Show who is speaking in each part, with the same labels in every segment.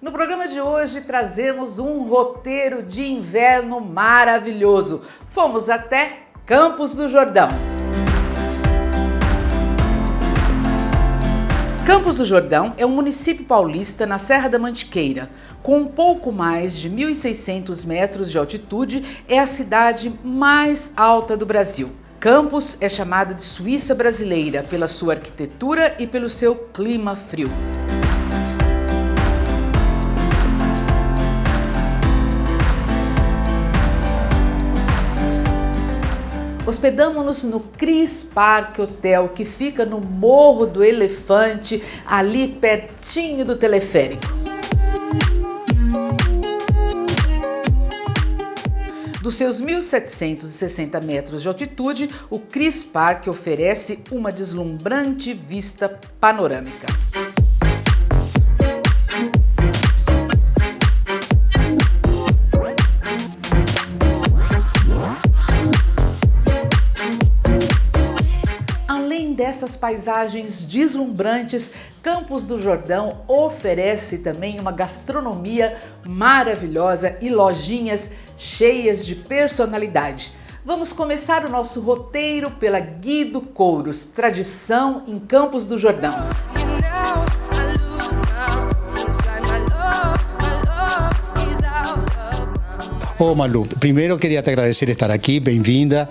Speaker 1: No programa de hoje trazemos um roteiro de inverno maravilhoso. Fomos até Campos do Jordão. Campos do Jordão é um município paulista na Serra da Mantiqueira. Com um pouco mais de 1.600 metros de altitude, é a cidade mais alta do Brasil. Campos é chamada de Suíça brasileira pela sua arquitetura e pelo seu clima frio. Hospedamos-nos no Cris Park Hotel, que fica no Morro do Elefante, ali pertinho do teleférico. Dos seus 1.760 metros de altitude, o Cris Park oferece uma deslumbrante vista panorâmica. Dessas paisagens deslumbrantes, Campos do Jordão oferece também uma gastronomia maravilhosa e lojinhas cheias de personalidade. Vamos começar o nosso roteiro pela Guido Couros, tradição em Campos do Jordão.
Speaker 2: Oh, Malu, primeiro queria te agradecer estar aqui, bem-vinda.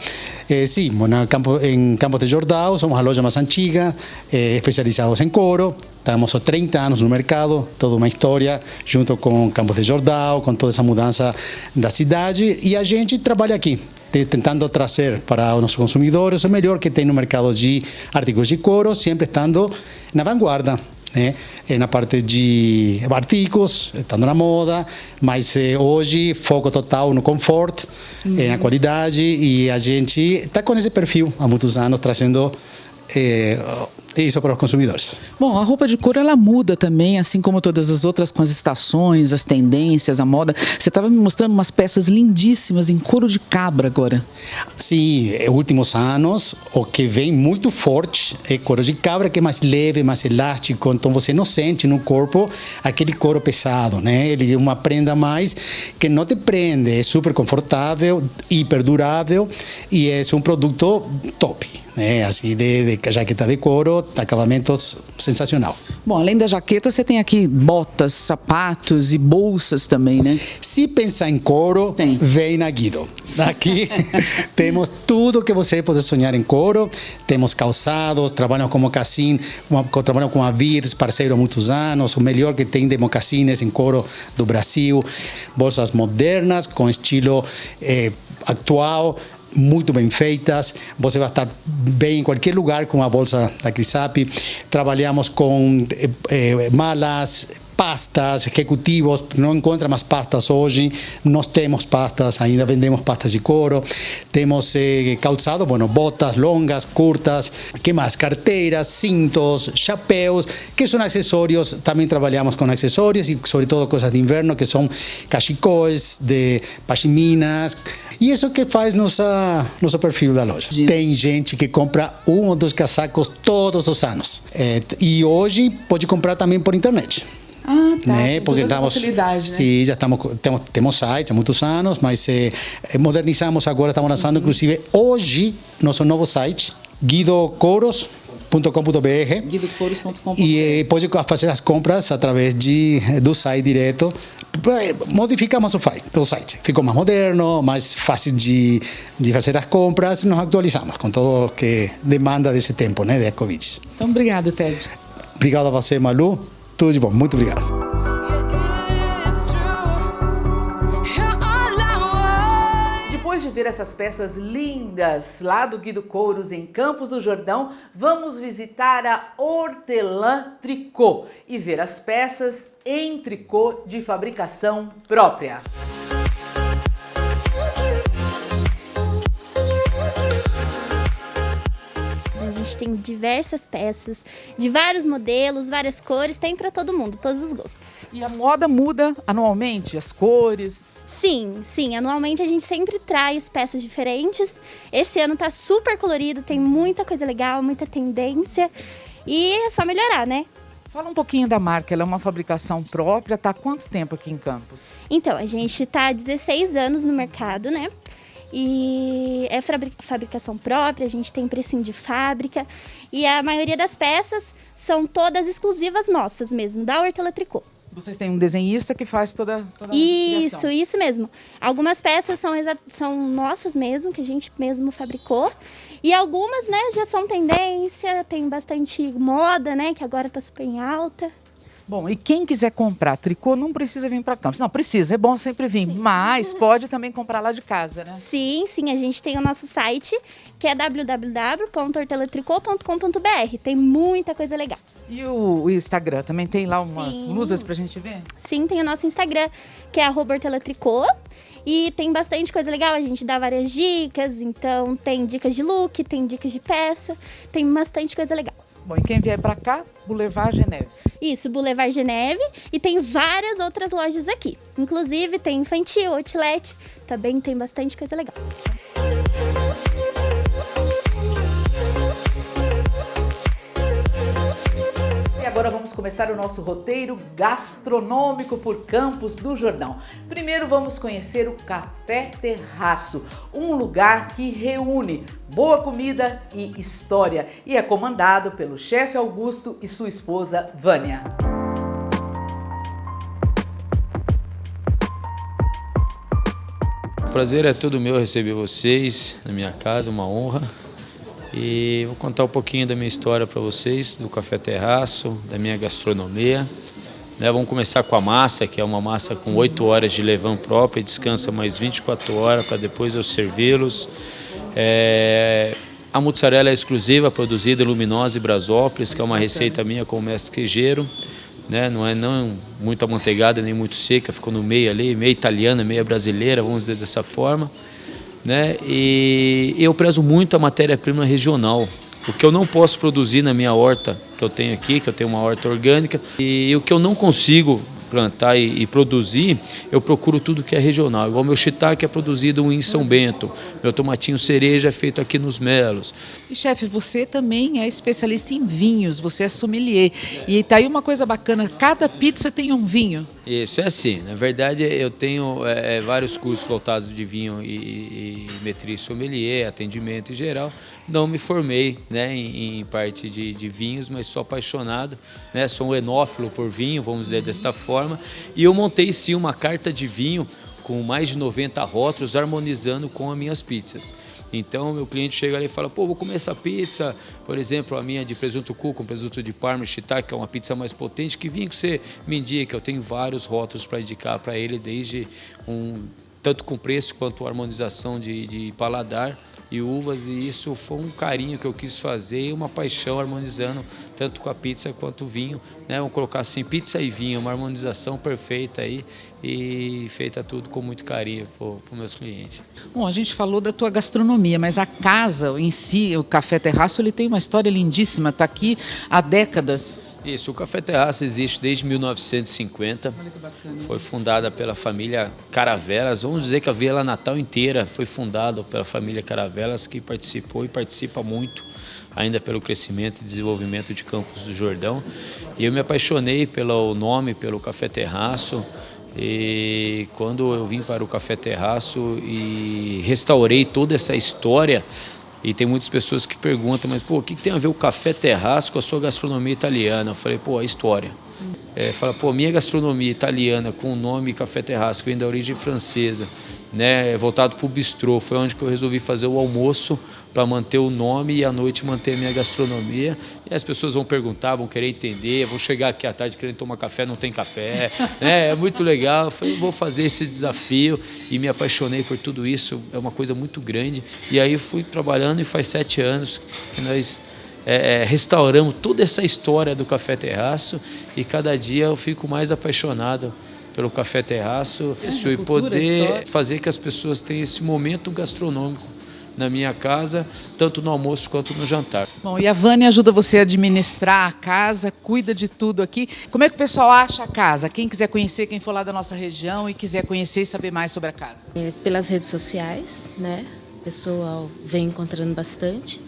Speaker 2: Eh, sí, Campo, en Campos de Jordão, somos a loja más antiga, eh, especializados en coro. Estamos há 30 anos no mercado, toda uma história, junto com Campos de Jordão, com toda essa mudança da cidade. E a gente trabalha aqui, tentando trazer para os consumidores o melhor que tem no mercado de artigos de couro, sempre estando na vanguarda né? na parte de artigos, estando na moda, mas eh, hoje foco total no conforto, uhum. na qualidade e a gente está com esse perfil há muitos anos trazendo isso para os consumidores.
Speaker 1: Bom, a roupa de couro ela muda também, assim como todas as outras com as estações, as tendências, a moda. Você estava me mostrando umas peças lindíssimas em couro de cabra agora.
Speaker 2: Sim, nos últimos anos o que vem muito forte é couro de cabra, que é mais leve, mais elástico, então você não sente no corpo aquele couro pesado, né? Ele é uma prenda mais que não te prende, é super confortável, hiper durável e é um produto top, né? Assim, de, de jaqueta de couro, acabamentos sensacional.
Speaker 1: Bom, além da jaqueta, você tem aqui botas, sapatos e bolsas também, né?
Speaker 2: Se pensar em couro, tem. vem na Guido. Aqui temos tudo que você pode sonhar em couro. Temos calçados, trabalhamos com mocassim, trabalhamos com a Virs, parceiro há muitos anos, o melhor que tem de mocassines em couro do Brasil. Bolsas modernas, com estilo eh, atual, muito bem feitas, você vai estar bem em qualquer lugar com a bolsa da Crisap. Trabalhamos com eh, eh, malas, pastas, executivos, não encontra mais pastas hoje, nós temos pastas, ainda vendemos pastas de couro, temos eh, calçado, bueno, botas longas, curtas, que mais? Carteiras, cintos, chapéus, que são acessórios, também trabalhamos com acessórios e sobretudo coisas de inverno, que são cachecóis, de pashminas, e isso que faz nossa, nosso perfil da loja. Tem gente que compra um ou dois casacos todos os anos. É, e hoje pode comprar também por internet.
Speaker 1: Ah, tá. Né? Porque estamos, né?
Speaker 2: Sim, já estamos, temos, temos site há muitos anos, mas eh, modernizamos agora, estamos lançando, uhum. inclusive, hoje, nosso novo site, guidocoros.com.br e eh, pode fazer as compras através de, do site direto modificamos o, o site, ficou mais moderno, mais fácil de, de fazer as compras, nos atualizamos com tudo que demanda desse tempo, né, da Covid.
Speaker 1: Então, obrigado, Ted.
Speaker 2: Obrigado a você, Malu. Tudo de bom, muito obrigado.
Speaker 1: Depois de ver essas peças lindas lá do Guido Couros em Campos do Jordão, vamos visitar a Hortelã Tricô e ver as peças em tricô de fabricação própria.
Speaker 3: Gente tem diversas peças, de vários modelos, várias cores, tem para todo mundo, todos os gostos.
Speaker 1: E a moda muda anualmente, as cores?
Speaker 3: Sim, sim, anualmente a gente sempre traz peças diferentes. Esse ano tá super colorido, tem muita coisa legal, muita tendência e é só melhorar, né?
Speaker 1: Fala um pouquinho da marca, ela é uma fabricação própria, está há quanto tempo aqui em Campos?
Speaker 3: Então, a gente está há 16 anos no mercado, né? E é fabricação própria, a gente tem precinho de fábrica e a maioria das peças são todas exclusivas nossas mesmo, da Hortela Tricô.
Speaker 1: Vocês têm um desenhista que faz toda, toda
Speaker 3: Isso, criação. isso mesmo. Algumas peças são, são nossas mesmo, que a gente mesmo fabricou. E algumas, né, já são tendência, tem bastante moda, né, que agora está super em alta.
Speaker 1: Bom, e quem quiser comprar tricô não precisa vir para Campos. Não, precisa, é bom sempre vir, sim. mas pode também comprar lá de casa, né?
Speaker 3: Sim, sim, a gente tem o nosso site, que é www.hortelatricô.com.br. Tem muita coisa legal.
Speaker 1: E o, o Instagram também tem lá umas sim. luzes pra gente ver?
Speaker 3: Sim, tem o nosso Instagram, que é hortelatricô. E tem bastante coisa legal, a gente dá várias dicas, então tem dicas de look, tem dicas de peça, tem bastante coisa legal.
Speaker 1: Bom, e quem vier para cá, Boulevard Geneve.
Speaker 3: Isso, Boulevard Geneve. E tem várias outras lojas aqui. Inclusive tem infantil, outlet, também tem bastante coisa legal.
Speaker 1: Vamos começar o nosso roteiro gastronômico por Campos do Jordão. Primeiro vamos conhecer o Café Terraço, um lugar que reúne boa comida e história e é comandado pelo chefe Augusto e sua esposa Vânia.
Speaker 4: O prazer é todo meu receber vocês na minha casa, uma honra. E vou contar um pouquinho da minha história para vocês, do Café Terraço, da minha gastronomia. Né, vamos começar com a massa, que é uma massa com 8 horas de levão própria, descansa mais 24 horas para depois eu servi-los. É, a mozzarella é exclusiva, produzida em Luminosa e Brasópolis, que é uma receita minha com o mestre queijeiro. Né, não é não muito amanteigada nem muito seca, ficou no meio ali, meio italiana, meio brasileira, vamos dizer dessa forma né? E eu prezo muito a matéria-prima regional. O que eu não posso produzir na minha horta que eu tenho aqui, que eu tenho uma horta orgânica, e o que eu não consigo plantar e, e, produzir, eu procuro tudo que é regional. Igual meu shiitake é produzido em São Bento, meu tomatinho cereja é feito aqui nos Melos.
Speaker 1: E chefe, você também é especialista em vinhos, você é sommelier. E tá aí uma coisa bacana, cada pizza tem um vinho.
Speaker 4: Isso, é assim. Na verdade, eu tenho é, é vários cursos voltados de vinho e, e metria sommelier, atendimento em geral. Não me formei né, em, em parte de, de, vinhos, mas sou apaixonado. Né, sou um enófilo por vinho, vamos dizer desta forma. E eu montei sim uma carta de vinho com mais de 90 rótulos harmonizando com as minhas pizzas. Então, meu cliente chega ali e fala, pô, vou comer essa pizza, por exemplo, a minha de presunto cu com presunto de parma e que é uma pizza mais potente, que vinho que você me indica? Eu tenho vários rótulos para indicar para ele, desde um tanto com preço quanto harmonização de, de paladar e uvas e isso foi um carinho que eu quis fazer e uma paixão harmonizando tanto com a pizza quanto o vinho, né? Vamos colocar assim, pizza e vinho, uma harmonização perfeita aí e feita tudo com muito carinho para os meus clientes.
Speaker 1: Bom, a gente falou da tua gastronomia, mas a casa em si, o Café Terraço, ele tem uma história lindíssima, está aqui há décadas.
Speaker 4: Isso, o Café Terraço existe desde 1950. Olha que bacana. Foi fundada pela família Caravelas. Vamos dizer que a Vila Natal inteira foi fundada pela família Caravelas, que participou e participa muito ainda pelo crescimento e desenvolvimento de Campos do Jordão. E eu me apaixonei pelo nome, pelo Café Terraço. E quando eu vim para o Café Terraço e restaurei toda essa história e tem muitas pessoas que perguntam, mas pô, o que tem a ver o café terraço com a sua gastronomia italiana? Eu falei, pô, a história. É, fala, pô, minha gastronomia italiana com o nome Café Terraço, que vem da origem francesa, né, voltado para o bistrô, foi onde que eu resolvi fazer o almoço para manter o nome e à noite manter a minha gastronomia. E as pessoas vão perguntar, vão querer entender, vão chegar aqui à tarde querendo tomar café, não tem café. né, é muito legal. Eu falei, vou fazer esse desafio e me apaixonei por tudo isso. É uma coisa muito grande. E aí fui trabalhando e faz sete anos que nós é, é, restauramos toda essa história do Café Terraço e cada dia eu fico mais apaixonado pelo Café Terraço é, e poder fazer que as pessoas tenham esse momento gastronômico na minha casa, tanto no almoço quanto no jantar.
Speaker 1: Bom, e a Vânia ajuda você a administrar a casa, cuida de tudo aqui. Como é que o pessoal acha a casa? Quem quiser conhecer, quem for lá da nossa região e quiser conhecer e saber mais sobre a casa?
Speaker 5: É, pelas redes sociais, né? O pessoal vem encontrando bastante.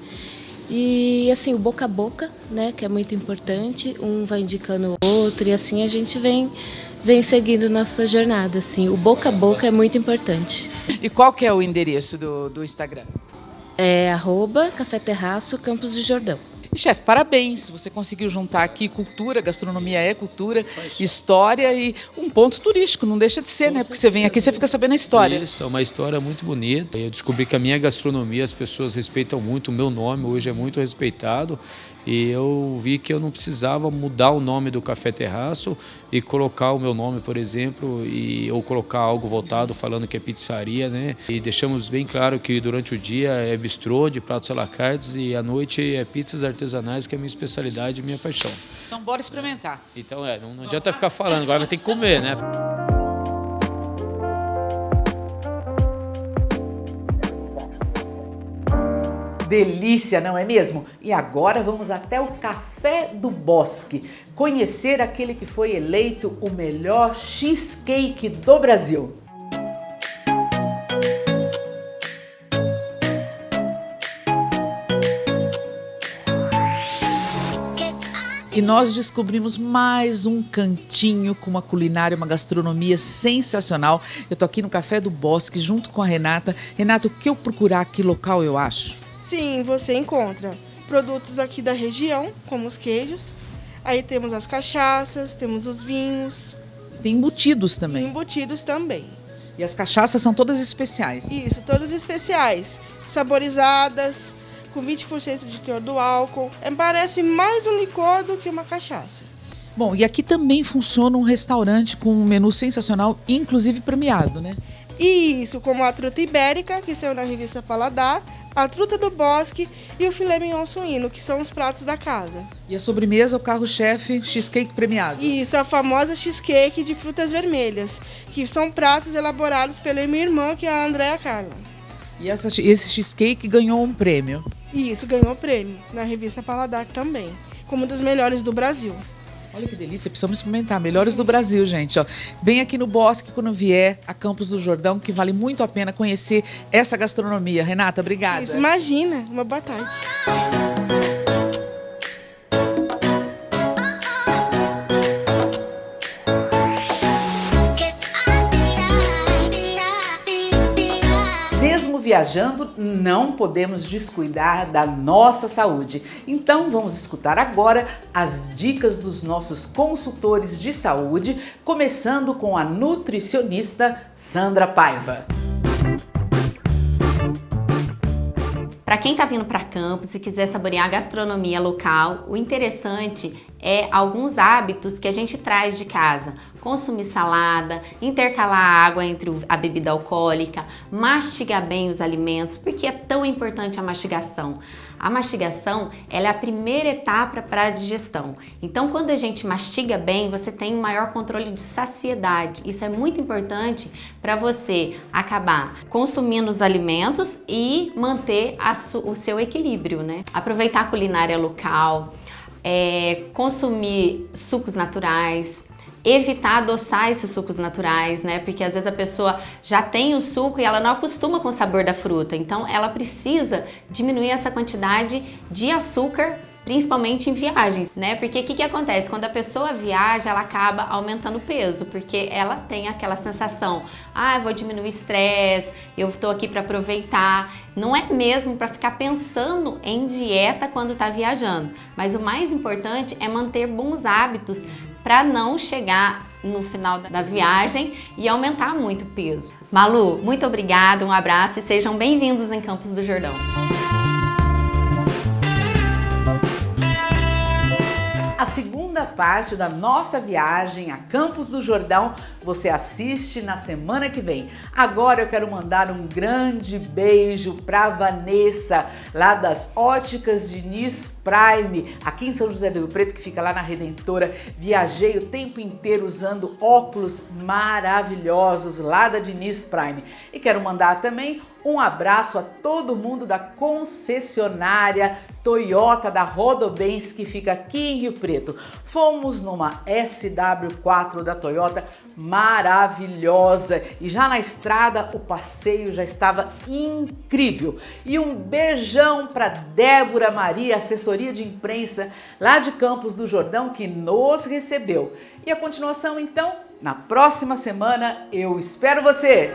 Speaker 5: E assim, o boca a boca, né, que é muito importante, um vai indicando o outro e assim a gente vem vem seguindo nossa jornada, assim. O boca a boca é muito importante.
Speaker 1: E qual que é o endereço do, do Instagram?
Speaker 5: É arroba Café Terraço Campos de Jordão.
Speaker 1: E, chefe, parabéns. Você conseguiu juntar aqui cultura, gastronomia é cultura, história e um ponto turístico. Não deixa de ser, né? Porque você vem aqui e você fica sabendo a história.
Speaker 4: Isso, é uma história muito bonita. Eu descobri que a minha gastronomia, as pessoas respeitam muito. O meu nome hoje é muito respeitado. E eu vi que eu não precisava mudar o nome do Café Terraço e colocar o meu nome, por exemplo, e, ou colocar algo voltado falando que é pizzaria, né? E deixamos bem claro que durante o dia é bistrô de pratos à la carte e à noite é pizzas artesanais, que é a minha especialidade e minha paixão.
Speaker 1: Então bora experimentar.
Speaker 4: Então é, não, não adianta ficar falando, agora vai ter que comer, né?
Speaker 1: Delícia, não é mesmo? E agora vamos até o Café do Bosque, conhecer aquele que foi eleito o melhor cheesecake do Brasil. E nós descobrimos mais um cantinho com uma culinária, uma gastronomia sensacional. Eu tô aqui no Café do Bosque junto com a Renata. Renata, o que eu procurar aqui local eu acho?
Speaker 6: Sim, você encontra produtos aqui da região, como os queijos. Aí temos as cachaças, temos os vinhos.
Speaker 1: Tem embutidos também.
Speaker 6: embutidos também.
Speaker 1: E as cachaças são todas especiais.
Speaker 6: Isso, todas especiais, saborizadas, com 20% de teor do álcool. É, parece mais um licor do que uma cachaça.
Speaker 1: Bom, e aqui também funciona um restaurante com um menu sensacional, inclusive premiado, né?
Speaker 6: Isso, como a truta ibérica, que saiu na revista Paladar, a truta do bosque e o filé mignon suíno, que são os pratos da casa.
Speaker 1: E a sobremesa, o carro-chefe, cheesecake premiado.
Speaker 6: Isso, a famosa cheesecake de frutas vermelhas, que são pratos elaborados pela minha irmã, que é a Andréa Carla.
Speaker 1: E essa, esse cheesecake ganhou um prêmio.
Speaker 6: Isso ganhou prêmio na revista Paladar também, como um dos melhores do Brasil.
Speaker 1: Olha que delícia, precisamos experimentar. Melhores do Brasil, gente. Ó. Vem aqui no Bosque quando vier a Campos do Jordão, que vale muito a pena conhecer essa gastronomia. Renata, obrigada.
Speaker 6: Isso, imagina, uma boa tarde.
Speaker 1: Viajando, não podemos descuidar da nossa saúde. Então vamos escutar agora as dicas dos nossos consultores de saúde, começando com a nutricionista Sandra Paiva.
Speaker 7: Para quem está vindo para Campos e quiser saborear a gastronomia local, o interessante é alguns hábitos que a gente traz de casa. Consumir salada, intercalar água entre a bebida alcoólica, mastigar bem os alimentos, porque é tão importante a mastigação. A mastigação ela é a primeira etapa para a digestão. Então, quando a gente mastiga bem, você tem um maior controle de saciedade. Isso é muito importante para você acabar consumindo os alimentos e manter o seu equilíbrio, né? Aproveitar a culinária local, é, consumir sucos naturais, evitar adoçar esses sucos naturais, né? Porque às vezes a pessoa já tem o suco e ela não acostuma com o sabor da fruta. Então ela precisa diminuir essa quantidade de açúcar principalmente em viagens, né? Porque o que, que acontece? Quando a pessoa viaja, ela acaba aumentando o peso, porque ela tem aquela sensação, ah, eu vou diminuir o estresse, eu estou aqui para aproveitar. Não é mesmo para ficar pensando em dieta quando está viajando, mas o mais importante é manter bons hábitos para não chegar no final da viagem e aumentar muito o peso. Malu, muito obrigada, um abraço e sejam bem-vindos em Campos do Jordão.
Speaker 1: Parte da nossa viagem a Campos do Jordão você assiste na semana que vem. Agora eu quero mandar um grande beijo para Vanessa, lá das Óticas Diniz Prime, aqui em São José do Rio Preto, que fica lá na Redentora. Viajei o tempo inteiro usando óculos maravilhosos lá da Diniz Prime. E quero mandar também Um abraço a todo mundo da concessionária Toyota da Rodobens que fica aqui em Rio Preto. Fomos numa SW4 da Toyota maravilhosa e já na estrada o passeio já estava incrível. E um beijão para Débora Maria, assessoria de imprensa lá de Campos do Jordão que nos recebeu. E a continuação então, na próxima semana eu espero você.